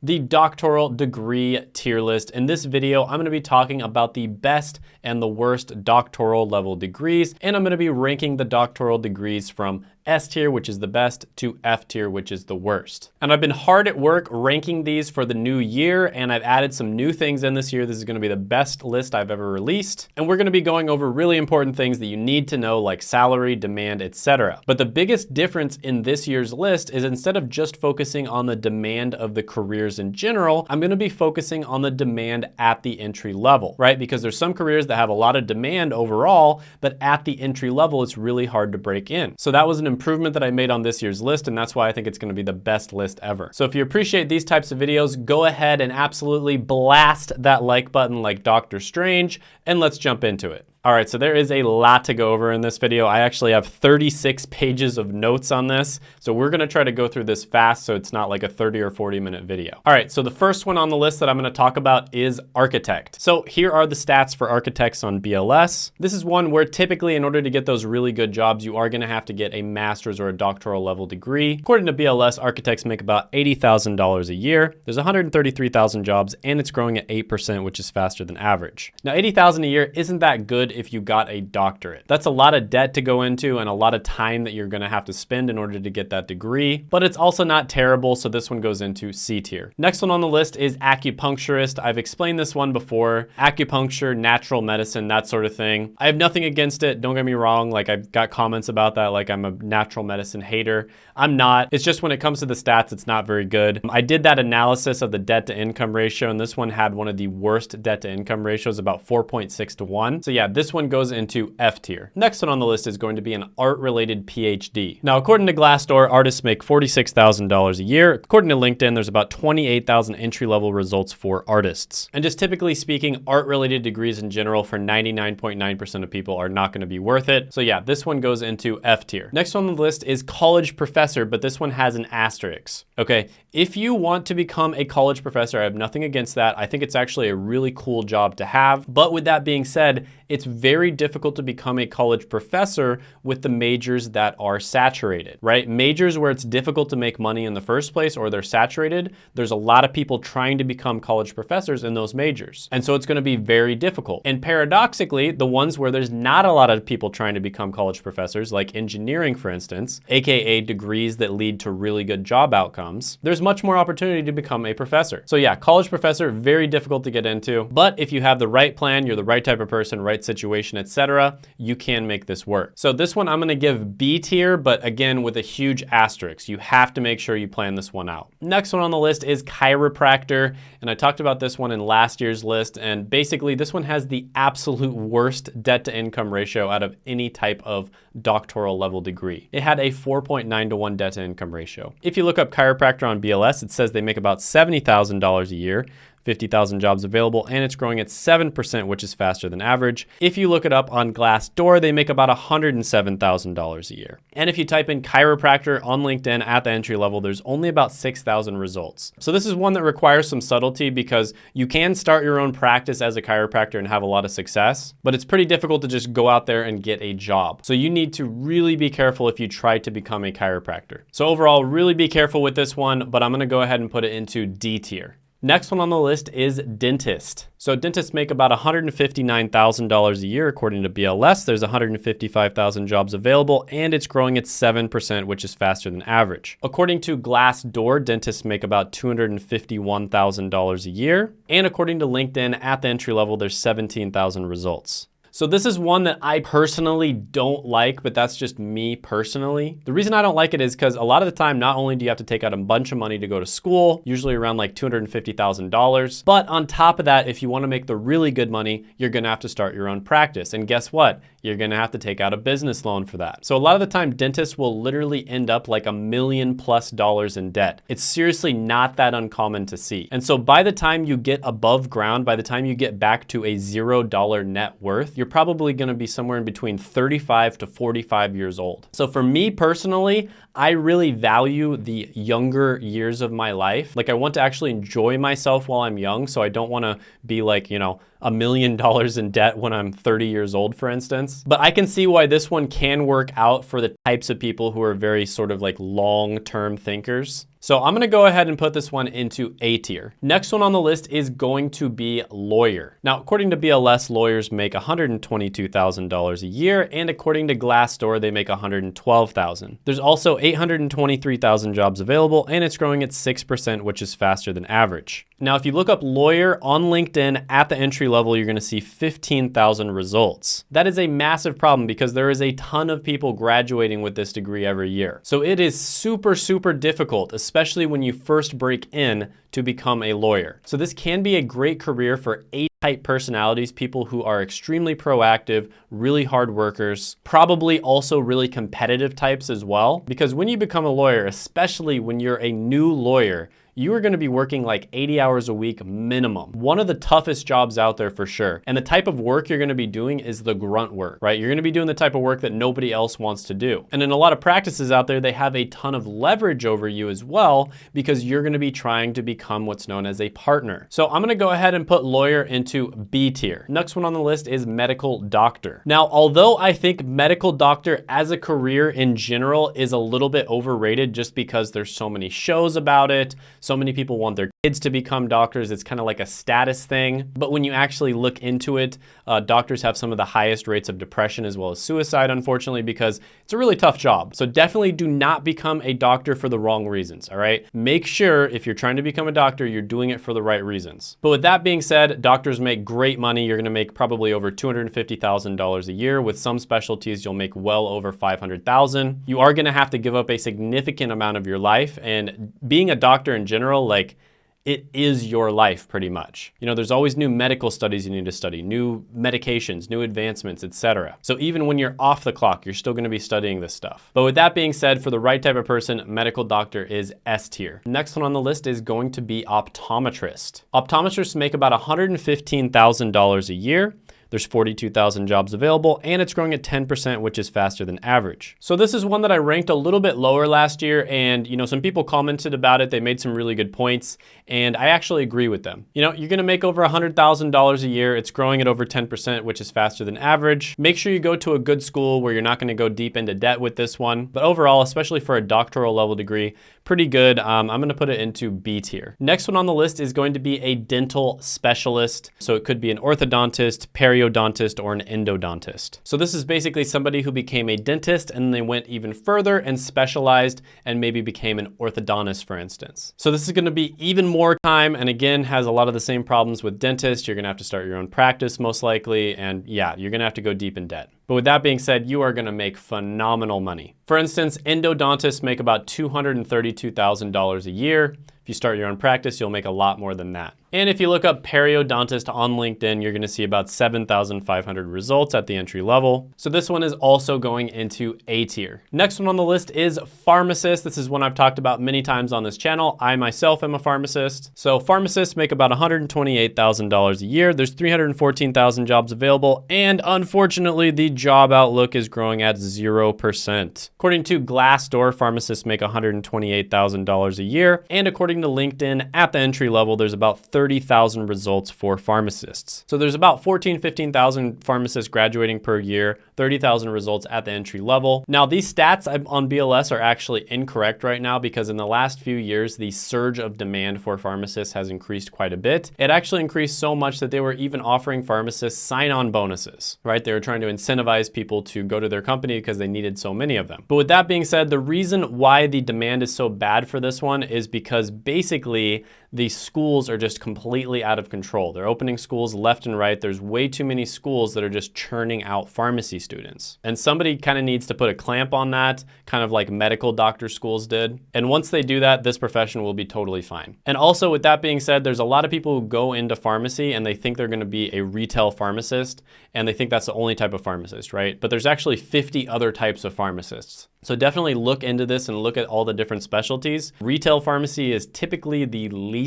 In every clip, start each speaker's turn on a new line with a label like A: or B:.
A: the doctoral degree tier list. In this video, I'm gonna be talking about the best and the worst doctoral level degrees, and I'm gonna be ranking the doctoral degrees from S tier, which is the best, to F tier, which is the worst. And I've been hard at work ranking these for the new year, and I've added some new things in this year. This is gonna be the best list I've ever released. And we're gonna be going over really important things that you need to know, like salary, demand, etc. But the biggest difference in this year's list is instead of just focusing on the demand of the careers in general, I'm gonna be focusing on the demand at the entry level, right? Because there's some careers that have a lot of demand overall, but at the entry level, it's really hard to break in. So that was an improvement that I made on this year's list, and that's why I think it's gonna be the best list ever. So if you appreciate these types of videos, go ahead and absolutely blast that like button like Doctor Strange, and let's jump into it. All right, so there is a lot to go over in this video. I actually have 36 pages of notes on this. So we're gonna try to go through this fast so it's not like a 30 or 40 minute video. All right, so the first one on the list that I'm gonna talk about is architect. So here are the stats for architects on BLS. This is one where typically in order to get those really good jobs, you are gonna have to get a master's or a doctoral level degree. According to BLS, architects make about $80,000 a year. There's 133,000 jobs and it's growing at 8%, which is faster than average. Now 80,000 a year isn't that good if you got a doctorate. That's a lot of debt to go into and a lot of time that you're gonna have to spend in order to get that degree, but it's also not terrible, so this one goes into C tier. Next one on the list is acupuncturist. I've explained this one before. Acupuncture, natural medicine, that sort of thing. I have nothing against it, don't get me wrong, like I've got comments about that, like I'm a natural medicine hater. I'm not. It's just when it comes to the stats, it's not very good. I did that analysis of the debt to income ratio, and this one had one of the worst debt to income ratios, about 4.6 to 1. So yeah, this one goes into F tier. Next one on the list is going to be an art-related PhD. Now, according to Glassdoor, artists make $46,000 a year. According to LinkedIn, there's about 28,000 entry-level results for artists. And just typically speaking, art-related degrees in general for 99.9% of people are not gonna be worth it. So yeah, this one goes into F tier. Next one on the list is college professor, but this one has an asterisk. Okay, if you want to become a college professor, I have nothing against that. I think it's actually a really cool job to have. But with that being said, it's very difficult to become a college professor with the majors that are saturated, right? Majors where it's difficult to make money in the first place or they're saturated, there's a lot of people trying to become college professors in those majors. And so it's gonna be very difficult. And paradoxically, the ones where there's not a lot of people trying to become college professors, like engineering, for instance, AKA degrees that lead to really good job outcomes, there's much more opportunity to become a professor. So yeah, college professor, very difficult to get into. But if you have the right plan, you're the right type of person, right situation, etc., you can make this work. So this one I'm gonna give B tier, but again, with a huge asterisk. You have to make sure you plan this one out. Next one on the list is chiropractor, and I talked about this one in last year's list, and basically this one has the absolute worst debt to income ratio out of any type of doctoral level degree. It had a 4.9 to 1 debt to income ratio. If you look up chiropractor on BLS, it says they make about $70,000 a year, 50,000 jobs available, and it's growing at 7%, which is faster than average. If you look it up on Glassdoor, they make about $107,000 a year. And if you type in chiropractor on LinkedIn at the entry level, there's only about 6,000 results. So this is one that requires some subtlety because you can start your own practice as a chiropractor and have a lot of success, but it's pretty difficult to just go out there and get a job. So you need to really be careful if you try to become a chiropractor. So overall, really be careful with this one, but I'm gonna go ahead and put it into D tier. Next one on the list is dentist. So dentists make about $159,000 a year according to BLS. There's 155,000 jobs available and it's growing at 7%, which is faster than average. According to Glassdoor, dentists make about $251,000 a year. And according to LinkedIn, at the entry level, there's 17,000 results. So this is one that I personally don't like, but that's just me personally. The reason I don't like it is because a lot of the time, not only do you have to take out a bunch of money to go to school, usually around like $250,000, but on top of that, if you wanna make the really good money, you're gonna have to start your own practice. And guess what? You're gonna have to take out a business loan for that. So a lot of the time, dentists will literally end up like a million plus dollars in debt. It's seriously not that uncommon to see. And so by the time you get above ground, by the time you get back to a zero dollar net worth, you're probably gonna be somewhere in between 35 to 45 years old. So for me personally, I really value the younger years of my life. Like I want to actually enjoy myself while I'm young, so I don't wanna be like, you know, a million dollars in debt when I'm 30 years old, for instance. But I can see why this one can work out for the types of people who are very sort of like long-term thinkers. So I'm gonna go ahead and put this one into A tier. Next one on the list is going to be lawyer. Now, according to BLS, lawyers make $122,000 a year, and according to Glassdoor, they make $112,000. There's also 823,000 jobs available, and it's growing at 6%, which is faster than average. Now, if you look up lawyer on LinkedIn at the entry level, you're gonna see 15,000 results. That is a massive problem because there is a ton of people graduating with this degree every year. So it is super, super difficult, especially when you first break in to become a lawyer. So this can be a great career for A-type personalities, people who are extremely proactive, really hard workers, probably also really competitive types as well. Because when you become a lawyer, especially when you're a new lawyer, you are gonna be working like 80 hours a week minimum. One of the toughest jobs out there for sure. And the type of work you're gonna be doing is the grunt work, right? You're gonna be doing the type of work that nobody else wants to do. And in a lot of practices out there, they have a ton of leverage over you as well because you're gonna be trying to become what's known as a partner. So I'm gonna go ahead and put lawyer into B tier. Next one on the list is medical doctor. Now, although I think medical doctor as a career in general is a little bit overrated just because there's so many shows about it, so many people want their kids to become doctors. It's kind of like a status thing. But when you actually look into it, uh, doctors have some of the highest rates of depression as well as suicide, unfortunately, because it's a really tough job. So definitely do not become a doctor for the wrong reasons, all right? Make sure if you're trying to become a doctor, you're doing it for the right reasons. But with that being said, doctors make great money. You're gonna make probably over $250,000 a year. With some specialties, you'll make well over 500,000. You are gonna have to give up a significant amount of your life and being a doctor in general general, like it is your life pretty much. You know, there's always new medical studies you need to study, new medications, new advancements, etc. So even when you're off the clock, you're still gonna be studying this stuff. But with that being said, for the right type of person, medical doctor is S tier. Next one on the list is going to be optometrist. Optometrists make about $115,000 a year. There's 42,000 jobs available and it's growing at 10%, which is faster than average. So this is one that I ranked a little bit lower last year and you know, some people commented about it. They made some really good points and I actually agree with them. You know, you're gonna make over $100,000 a year. It's growing at over 10%, which is faster than average. Make sure you go to a good school where you're not gonna go deep into debt with this one. But overall, especially for a doctoral level degree, pretty good. Um, I'm gonna put it into B tier. Next one on the list is going to be a dental specialist. So it could be an orthodontist, peri periodontist or an endodontist. So this is basically somebody who became a dentist and they went even further and specialized and maybe became an orthodontist, for instance. So this is gonna be even more time and again, has a lot of the same problems with dentists. You're gonna have to start your own practice most likely. And yeah, you're gonna have to go deep in debt. But with that being said, you are gonna make phenomenal money. For instance, endodontists make about $232,000 a year. If you start your own practice, you'll make a lot more than that. And if you look up periodontist on LinkedIn, you're gonna see about 7,500 results at the entry level. So this one is also going into A tier. Next one on the list is pharmacist. This is one I've talked about many times on this channel. I myself am a pharmacist. So pharmacists make about $128,000 a year. There's 314,000 jobs available. And unfortunately, the job outlook is growing at 0%. According to Glassdoor, pharmacists make $128,000 a year. And according to LinkedIn, at the entry level, there's about 30,000 results for pharmacists. So there's about 14, 15,000 pharmacists graduating per year, 30,000 results at the entry level. Now these stats on BLS are actually incorrect right now because in the last few years, the surge of demand for pharmacists has increased quite a bit. It actually increased so much that they were even offering pharmacists sign-on bonuses, right? They were trying to incentivize people to go to their company because they needed so many of them. But with that being said, the reason why the demand is so bad for this one is because basically the schools are just completely out of control. They're opening schools left and right. There's way too many schools that are just churning out pharmacy students. And somebody kind of needs to put a clamp on that, kind of like medical doctor schools did. And once they do that, this profession will be totally fine. And also with that being said, there's a lot of people who go into pharmacy and they think they're gonna be a retail pharmacist and they think that's the only type of pharmacist, right? But there's actually 50 other types of pharmacists. So definitely look into this and look at all the different specialties. Retail pharmacy is typically the least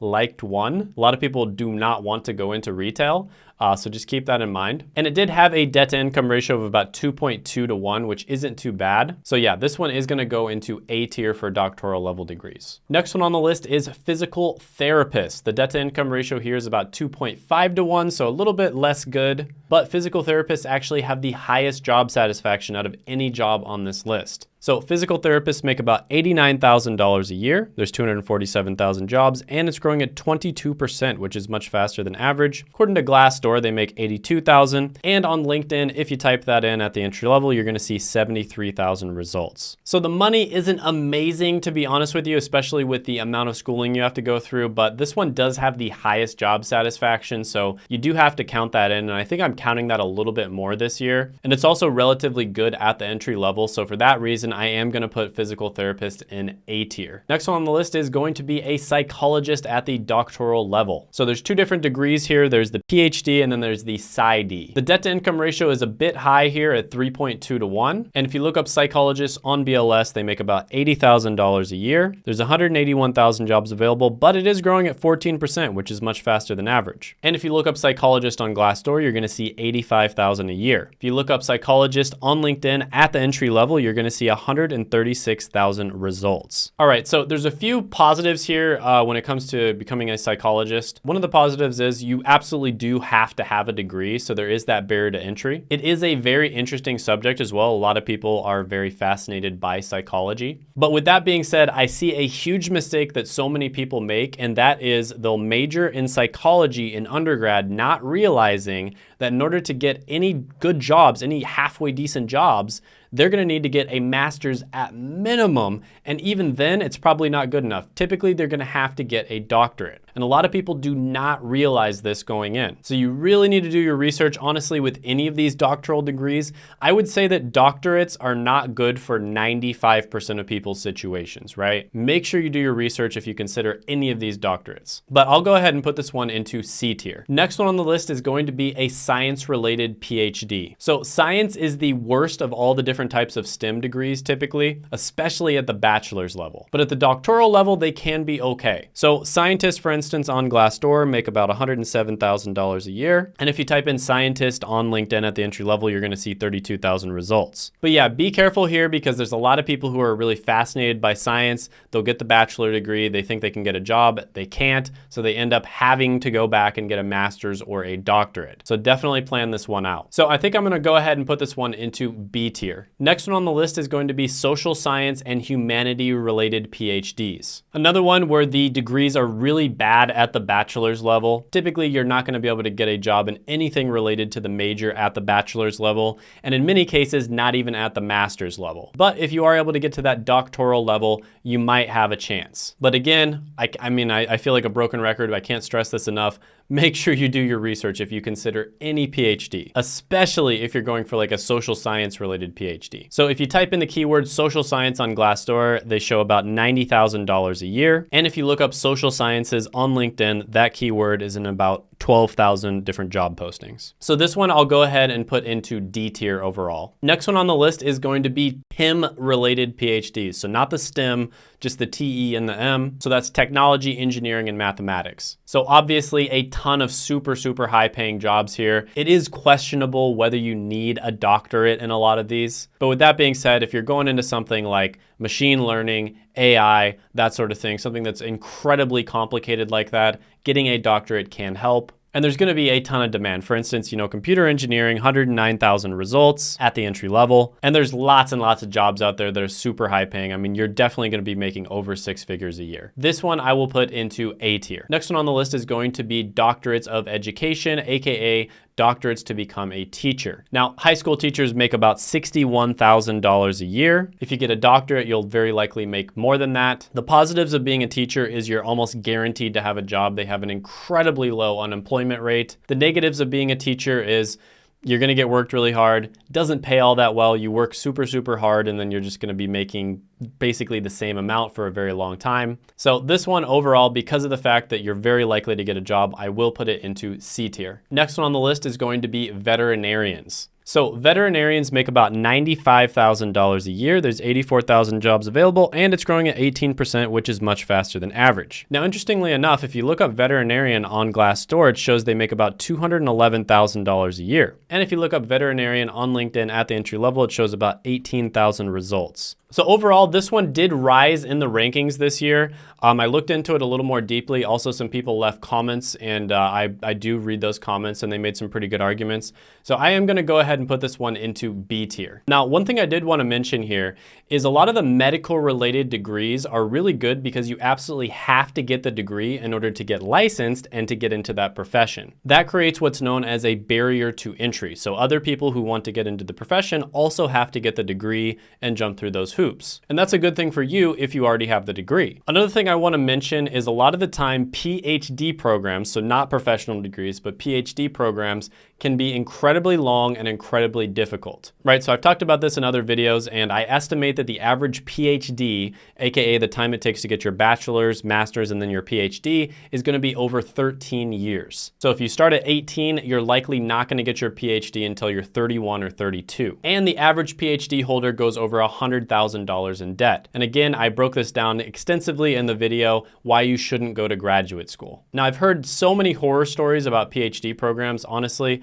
A: liked one. A lot of people do not want to go into retail, uh, so just keep that in mind. And it did have a debt to income ratio of about 2.2 to 1, which isn't too bad. So yeah, this one is gonna go into A tier for doctoral level degrees. Next one on the list is physical therapist. The debt to income ratio here is about 2.5 to 1, so a little bit less good. But physical therapists actually have the highest job satisfaction out of any job on this list. So physical therapists make about $89,000 a year. There's 247,000 jobs and it's growing at 22%, which is much faster than average. According to Glassdoor, they make 82,000. And on LinkedIn, if you type that in at the entry level, you're gonna see 73,000 results. So the money isn't amazing, to be honest with you, especially with the amount of schooling you have to go through, but this one does have the highest job satisfaction. So you do have to count that in. And I think I'm counting that a little bit more this year. And it's also relatively good at the entry level. So for that reason, I am gonna put physical therapist in A tier. Next one on the list is going to be a psychologist at the doctoral level. So there's two different degrees here. There's the PhD and then there's the PsyD. The debt to income ratio is a bit high here at 3.2 to 1. And if you look up psychologists on BLS, they make about $80,000 a year. There's 181,000 jobs available, but it is growing at 14%, which is much faster than average. And if you look up psychologist on Glassdoor, you're gonna see 85,000 a year. If you look up psychologist on LinkedIn at the entry level, you're gonna see 136,000 results. All right, so there's a few positives here uh, when it comes to becoming a psychologist. One of the positives is you absolutely do have to have a degree, so there is that barrier to entry. It is a very interesting subject as well. A lot of people are very fascinated by psychology. But with that being said, I see a huge mistake that so many people make, and that is they'll major in psychology in undergrad, not realizing that in order to get any good jobs, any halfway decent jobs, they're gonna need to get a master's at minimum. And even then, it's probably not good enough. Typically, they're gonna have to get a doctorate. And a lot of people do not realize this going in. So you really need to do your research. Honestly, with any of these doctoral degrees, I would say that doctorates are not good for 95% of people's situations, right? Make sure you do your research if you consider any of these doctorates. But I'll go ahead and put this one into C tier. Next one on the list is going to be a science-related PhD. So science is the worst of all the different types of STEM degrees typically, especially at the bachelor's level. But at the doctoral level, they can be okay. So scientists, for instance, on Glassdoor make about $107,000 a year. And if you type in scientist on LinkedIn at the entry level, you're gonna see 32,000 results. But yeah, be careful here because there's a lot of people who are really fascinated by science. They'll get the bachelor degree, they think they can get a job, they can't, so they end up having to go back and get a master's or a doctorate. So definitely plan this one out. So I think I'm gonna go ahead and put this one into B tier. Next one on the list is going to be social science and humanity related PhDs. Another one where the degrees are really bad at the bachelor's level. Typically, you're not gonna be able to get a job in anything related to the major at the bachelor's level, and in many cases, not even at the master's level. But if you are able to get to that doctoral level, you might have a chance. But again, I, I mean, I, I feel like a broken record, I can't stress this enough make sure you do your research if you consider any PhD, especially if you're going for like a social science related PhD. So if you type in the keyword social science on Glassdoor, they show about $90,000 a year. And if you look up social sciences LinkedIn, that keyword is in about 12,000 different job postings. So this one I'll go ahead and put into D tier overall. Next one on the list is going to be TEM related PhDs. So not the STEM, just the TE and the M. So that's technology, engineering, and mathematics. So obviously a ton of super, super high paying jobs here. It is questionable whether you need a doctorate in a lot of these. But with that being said, if you're going into something like machine learning, AI, that sort of thing, something that's incredibly complicated like that, getting a doctorate can help. And there's gonna be a ton of demand. For instance, you know, computer engineering, 109,000 results at the entry level. And there's lots and lots of jobs out there that are super high paying. I mean, you're definitely gonna be making over six figures a year. This one I will put into A tier. Next one on the list is going to be doctorates of education, AKA doctorates to become a teacher. Now, high school teachers make about $61,000 a year. If you get a doctorate, you'll very likely make more than that. The positives of being a teacher is you're almost guaranteed to have a job. They have an incredibly low unemployment rate. The negatives of being a teacher is you're gonna get worked really hard, doesn't pay all that well, you work super, super hard, and then you're just gonna be making basically the same amount for a very long time. So this one overall, because of the fact that you're very likely to get a job, I will put it into C tier. Next one on the list is going to be veterinarians. So veterinarians make about $95,000 a year. There's 84,000 jobs available and it's growing at 18%, which is much faster than average. Now, interestingly enough, if you look up veterinarian on Glassdoor, it shows they make about $211,000 a year. And if you look up veterinarian on LinkedIn at the entry level, it shows about 18,000 results. So overall, this one did rise in the rankings this year. Um, I looked into it a little more deeply. Also, some people left comments, and uh, I, I do read those comments, and they made some pretty good arguments. So I am gonna go ahead and put this one into B tier. Now, one thing I did wanna mention here is a lot of the medical related degrees are really good because you absolutely have to get the degree in order to get licensed and to get into that profession. That creates what's known as a barrier to entry. So other people who want to get into the profession also have to get the degree and jump through those hoops. And that's a good thing for you if you already have the degree. Another thing I wanna mention is a lot of the time PhD programs, so not professional degrees, but PhD programs can be incredibly long and incredibly difficult, right? So I've talked about this in other videos and I estimate that the average PhD, AKA the time it takes to get your bachelor's, master's, and then your PhD is gonna be over 13 years. So if you start at 18, you're likely not gonna get your PhD until you're 31 or 32. And the average PhD holder goes over $100,000 in debt. And again, I broke this down extensively in the video, why you shouldn't go to graduate school. Now I've heard so many horror stories about PhD programs, honestly,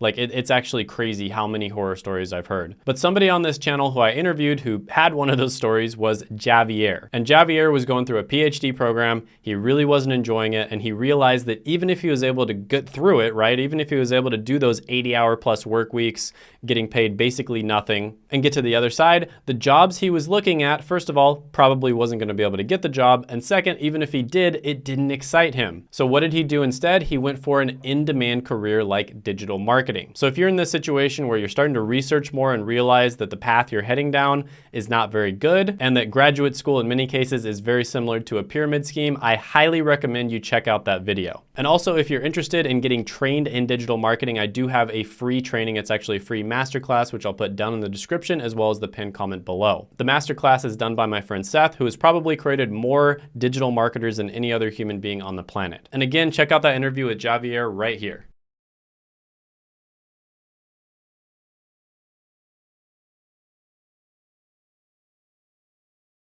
A: like it, it's actually crazy how many horror stories I've heard. But somebody on this channel who I interviewed who had one of those stories was Javier. And Javier was going through a PhD program. He really wasn't enjoying it. And he realized that even if he was able to get through it, right? Even if he was able to do those 80 hour plus work weeks, getting paid basically nothing and get to the other side, the jobs he was looking at, first of all, probably wasn't gonna be able to get the job. And second, even if he did, it didn't excite him. So what did he do instead? He went for an in-demand career like digital marketing. So if you're in this situation where you're starting to research more and realize that the path you're heading down is not very good and that graduate school in many cases is very similar to a pyramid scheme, I highly recommend you check out that video. And also if you're interested in getting trained in digital marketing, I do have a free training. It's actually a free masterclass, which I'll put down in the description as well as the pinned comment below. The masterclass is done by my friend Seth, who has probably created more digital marketers than any other human being on the planet. And again, check out that interview with Javier right here.